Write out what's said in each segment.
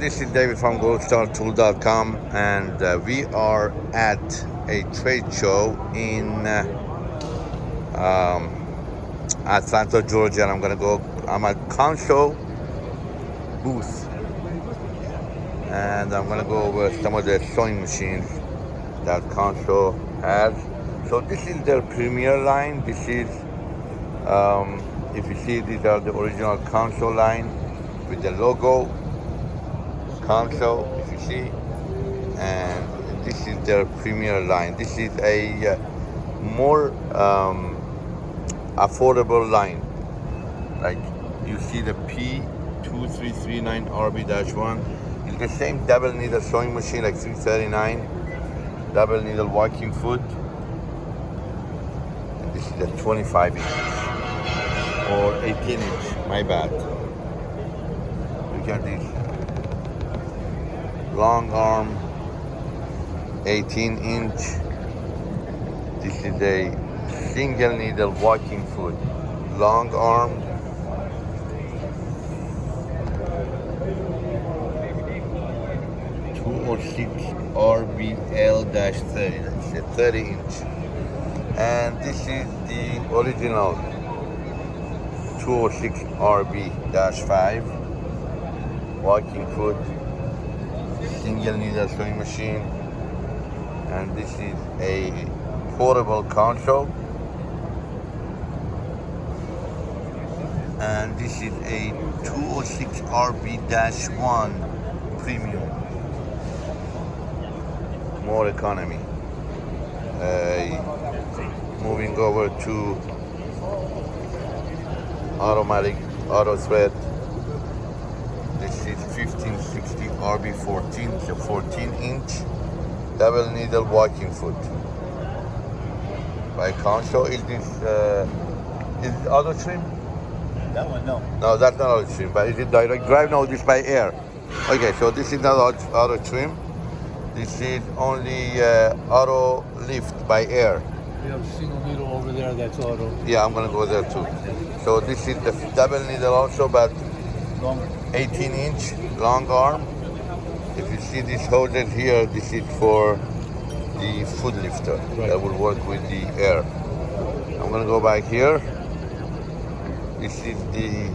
this is David from goldstartool.com and uh, we are at a trade show in uh, um, Atlanta, Georgia. And I'm gonna go, I'm at Consew booth. And I'm gonna go over some of the sewing machines that Consew has. So this is their premier line. This is, um, if you see, these are the original Consew line with the logo Consew, if you see. And this is their premier line. This is a uh, more um, affordable line. Like you see the P2339 RB-1. It's the same double needle sewing machine like 339. Double needle walking foot. And this is a 25 inch or 18 inch, my bad. Look at this. Long arm, 18 inch. This is a single needle walking foot. Long arm. Two or six RBL-30. That's a 30 inch. And this is the original 206 RB-5 walking foot single needle sewing machine. And this is a portable console. And this is a 206 RB-1 premium. More economy. Uh, moving over to automatic auto thread this is 1560 RB14 it's a 14 inch double needle walking foot. By Consew is this uh, is it auto trim? That one, no. no that's not auto trim but is it direct drive? No this by air. Okay so this is not auto, auto trim. This is only uh, auto lift by air. We have a single needle over there that's auto. yeah I'm gonna go there too. So this is the double needle also but Long. 18 inch long arm. If you see this hoses here, this is for the foot lifter Right. that will work with the air. I'm gonna go back here. This is the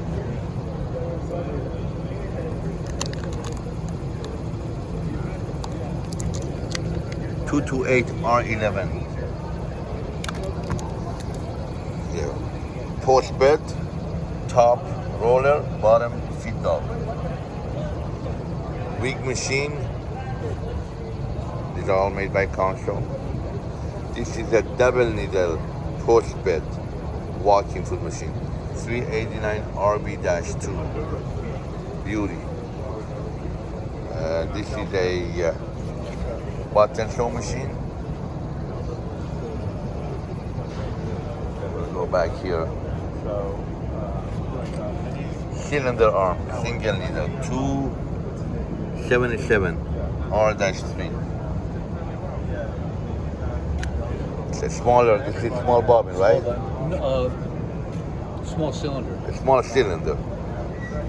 two two eight R eleven. Yeah. Post bed, top roller, bottom. Wig machine. Are all made by Consew. This is a double needle post bed walking foot machine. 389 RB-2. Beauty. Uh, this is a uh, button sew machine. Go back here. cylinder arm, single needle, 277 R-3. It's a smaller, this is small bobbin, right? Uh, small cylinder. A small cylinder.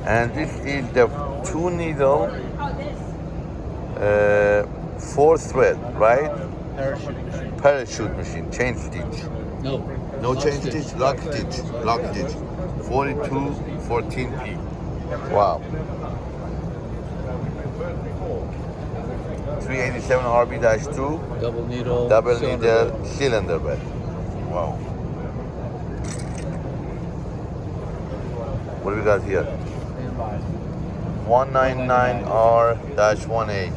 And this is the two needle, uh, four thread, right? Parachute machine. Parachute machine, chain stitch. No. No Lock chain stitch, lock stitch, lock stitch. 42 14p. Wow. 387 RB-2, Double needle. double cylinder needle cylinder bed. Wow. What do we got here? 199R-1A.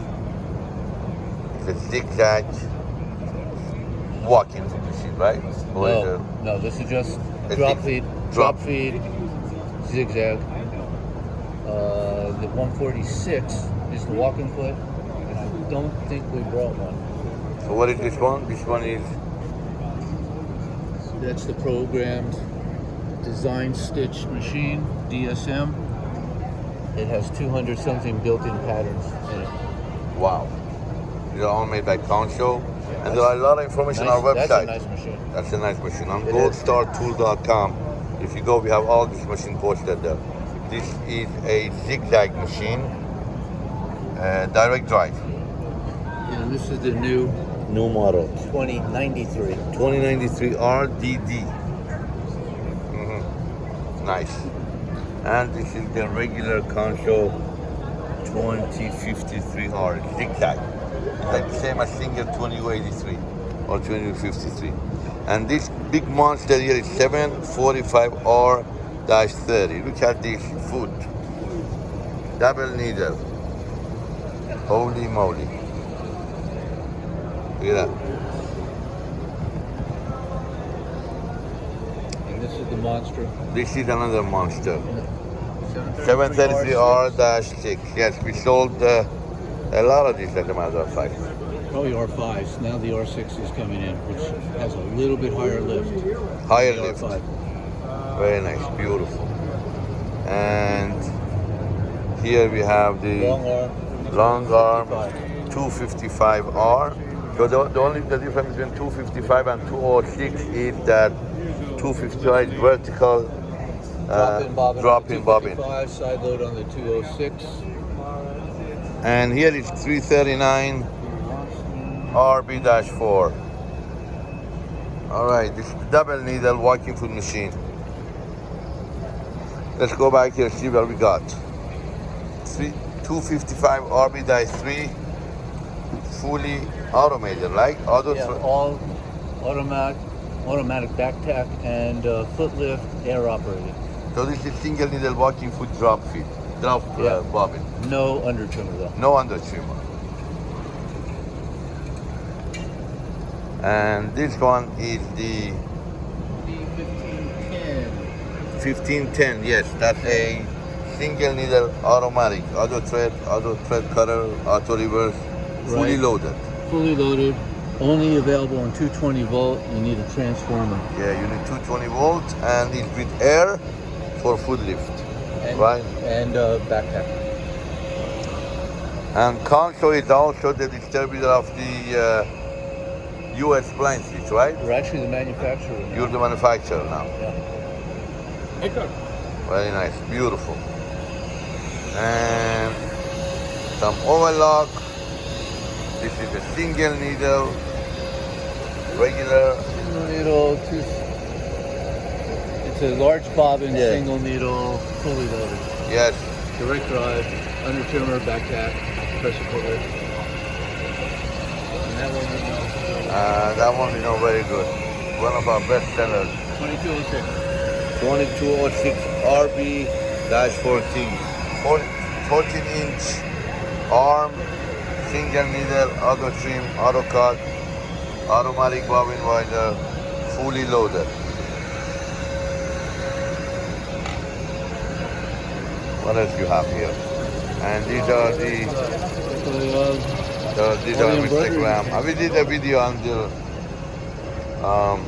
It's a zigzag walking machine, right? Or No, no, this is just drop feed, drop. drop feed, zigzag. Uh, the 146 is the walking foot. And I don't think we brought one. So what is this one? This one is That's the programmed design stitch machine, DSM. It has 200 something built-in patterns in it. wow. These are all made by Consew, and there are a lot of information on our website. That's a nice machine. That's a nice machine. On goldstartool.com, if you go, we have all this machine posted there. This is a zigzag machine. uh, direct drive. And this is the new New model. 2093. 2093 RDD. Mhm. Nice. And this is the regular console 2053R zigzag. It's like the same as Singer 2083 or 2053. And this big monster here is 745R-30. Look at this foot. Double needle. Holy moly. Look at that. And this is the monster. This is another monster. 733R. 733R-6. Yes, we sold uh, a lot of these as a matter of fact. Probably R5s. Now the R6 is coming in, which has a little bit higher lift. Higher The lift. R5. Very nice, beautiful. And here we have the Long arm. long arm 255R. So the, the only the difference between 255 and 206 is that 255 is vertical uh, Drop-in bobbin. drop in bobbin. Side load on the 206. And here is 339 RB-4. All right, this is the double needle walking foot machine. Let's go back here see what we got. Three, 255 RB-3, fully automated, like auto. Yeah, all automatic, automatic back tack and uh, foot lift, air operated. So this is single needle walking foot drop feet, drop uh, Yeah. bobbin, No under trimmer though. no under trimmer. And this one is the D1510. 1510, yes, that's a single needle automatic, auto thread, auto thread cutter, auto reverse, fully loaded. Fully loaded, only available on 220 volt. You need a transformer. Yeah, you need 220 volts and it's with air for foot lift, And, right? And uh, back tack. And Consew is also the distributor of the uh, US Blind Stitch, right? We're actually the manufacturer. now. You're the manufacturer now. Yeah. Very nice, beautiful. And some overlock. This is a single needle, regular. Single needle, two. It's a large bobbin, Yeah. single needle, fully loaded. Yes, Direct drive, under trimmer, back tack, pressure lift. And that one we know. uh, that one we know very good. One of our best sellers. 2206. 2206 RB-14. 14 inch arm, single needle, auto trim, auto cut, automatic bobbin winder, fully loaded. What else you have here? And these are the, the these are Mr. Graham. We did a video on the um,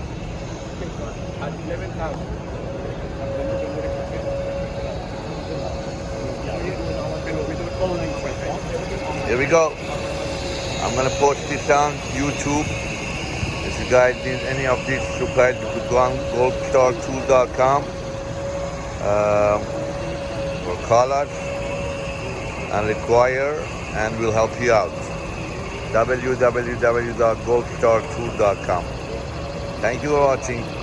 Here we go. I'm gonna post this on YouTube. If you guys need any of this supplies, you could go on goldstartool.com um, or call us and require, and we'll help you out. www.goldstartool.com. Thank you for watching.